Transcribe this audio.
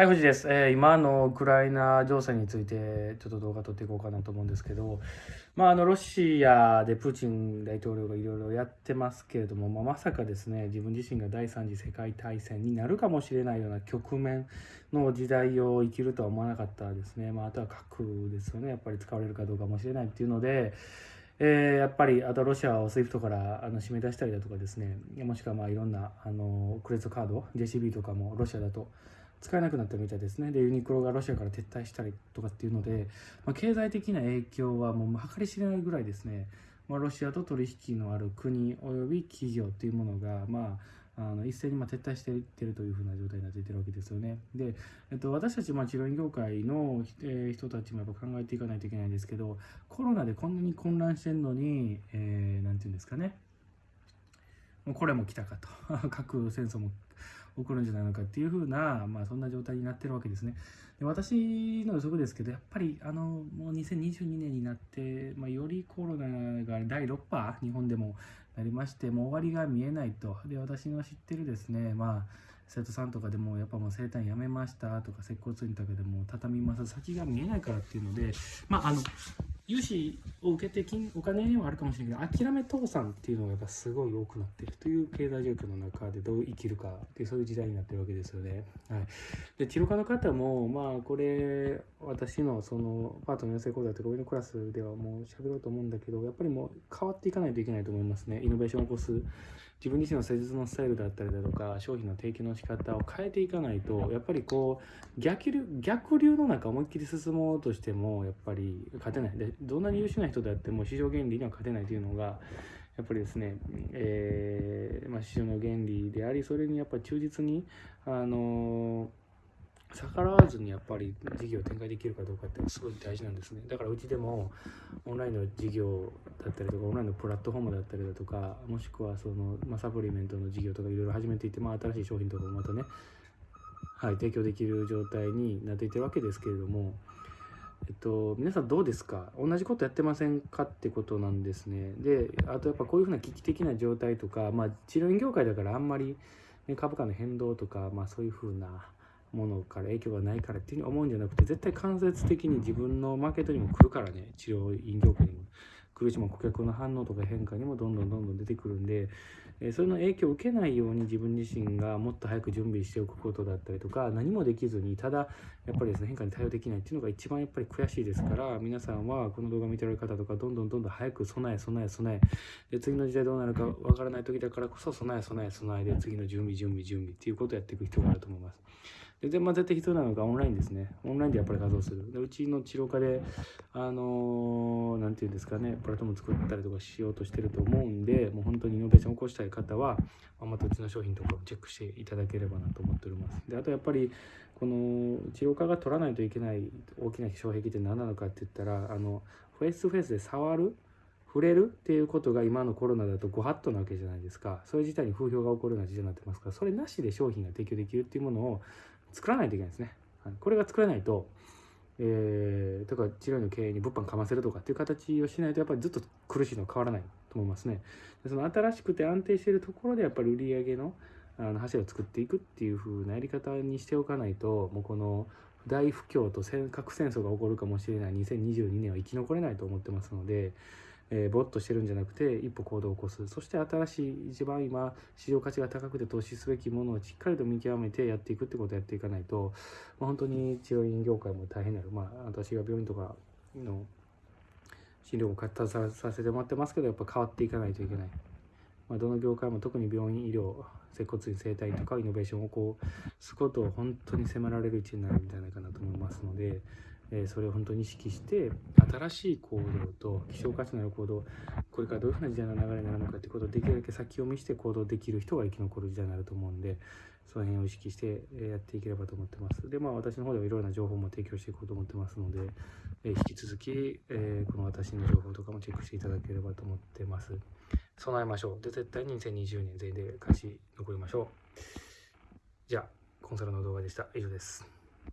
はい、藤です。えー今のウクライナ情勢についてちょっと動画撮っていこうかなと思うんですけど、まあ、あのロシアでプーチン大統領がいろいろやってますけれども、まあ、まさかですね自分自身が第三次世界大戦になるかもしれないような局面の時代を生きるとは思わなかったですね、まあ、あとは核ですよねやっぱり使われるかどうかもしれないっていうので。えーやっぱりあとロシアを SWIFT からあの締め出したりだとかですねもしくはまあいろんなあのクレジットカード JCB とかもロシアだと使えなくなったみたいですね。でユニクロがロシアから撤退したりとかっていうので、まあ、経済的な影響はもう計り知れないぐらいですね、まあ、ロシアと取引のある国および企業っていうものがまああの一斉にまあ撤退していってるというふうな状態になっていってるわけですよね。で、えっと、私たちま治療院業界の、えー人たちもやっぱ考えていかないといけないんですけどコロナでこんなに混乱してるのに、えーなんていうんですかね。もうこれも来たかと。核戦争も起こるんじゃないのかっていうふうな、まあ、そんな状態になってるわけですね。で私の予測ですけどやっぱりあのもう2022年になって、まあ、よりコロナが第6波日本でもなりましてもう終わりが見えないとで私の知ってるですねまあ生徒さんとかでもやっぱもう生誕やめましたとか接骨院とかでも畳みます先が見えないからっていうのでまああの融資を受けて金お金にはあるかもしれないけど諦め倒産っていうのがやっぱすごい多くなってるという経済状況の中でどう生きるかってそういう時代になってるわけですよね。はい、で治療家の方もまあこれ私のそのパートの養成講座とか上のクラスではもう喋ろうと思うんだけどやっぱりもう変わっていかないといけないと思いますね。イノベーションを起こす自分自身の施術のスタイルだったりだとか商品の提供の仕方を変えていかないとやっぱりこう逆流逆流の中思いっきり進もうとしてもやっぱり勝てない。でどんなに優秀な人であっても市場原理には勝てないというのがやっぱりですね、えーまあ、市場の原理でありそれにやっぱり忠実にあの逆らわずにやっぱり事業を展開できるかどうかってすごい大事なんですね。だからうちでもオンラインの事業だったりとかオンラインのプラットフォームだったりだとかもしくはその、まあ、サプリメントの事業とかいろいろ始めていて、まあ、新しい商品とかもまたね、はい、提供できる状態になっていってるわけですけれども、えっと、皆さんどうですか？同じことやってませんかってことなんですね。であとやっぱこういうふうな危機的な状態とか、まあ、治療院業界だからあんまり、ね、株価の変動とか、まあ、そういうふうなものから影響がないからっていうふうに思うんじゃなくて絶対間接的に自分のマーケットにも来るからね。治療院業界にも来るしも顧客の反応とか変化にもどんどんどんどん出てくるんで、それの影響を受けないように自分自身がもっと早く準備しておくことだったりとか何もできずにただやっぱりですね変化に対応できないっていうのが一番やっぱり悔しいですから皆さんはこの動画見てられる方とかどんどんどんどん早く備え備え備えで次の時代どうなるかわからない時だからこそ備え備え備えで次の準備準備準備っていうことをやっていく必要があると思います。で、まあ、絶対必要なのがオンラインですね。オンラインでやっぱり活動する。でうちの治療科で、あのーなんていうんですかね、プラットフォーム作ったりとかしようとしてると思うんで、もう本当にイノベーションを起こしたい方は、まあまたうちの商品とかをチェックしていただければなと思っております。で、あとやっぱり、この治療科が取らないといけない大きな障壁って何なのかって言ったら、あの、フェイストゥフェイスで触る触れるっていうことが今のコロナだとご法度なわけじゃないですかそれ自体に風評が起こるような時代になってますからそれなしで商品が提供できるっていうものを作らないといけないですね。はい。これが作れないとえー、とか治療院の経営に物販かませるとかっていう形をしないとやっぱりずっと苦しいのは変わらないと思いますね。その新しくて安定しているところでやっぱり売り上げのあの柱を作っていくっていう風なやり方にしておかないともうこの大不況と戦核戦争が起こるかもしれない。2022年は生き残れないと思ってますので、えーぼっとしてるんじゃなくて一歩行動を起こすそして新しい一番今市場価値が高くて投資すべきものをしっかりと見極めてやっていくってことをやっていかないと、まあ、本当に治療院業界も大変になるまあ私が病院とかの診療も携わさせてもらってますけどやっぱ変わっていかないといけない。まあ、どの業界も特に病院医療接骨院整体とかイノベーションをこうすることを本当に迫られる位置になるんじゃないかなと思いますので、えそれを本当に意識して新しい行動と希少価値のある行動これからどういうふうな時代の流れになるのかということをできるだけ先読みして行動できる人が生き残る時代になると思うんでその辺を意識してやっていければと思ってます。でまあ私の方ではいろいろな情報も提供していこうと思ってますので、え引き続き、えこの私の情報とかもチェックしていただければと思ってます。備えましょう。で絶対に2020年全員で勝ち残りましょう。じゃあコンサルの動画でした。以上です。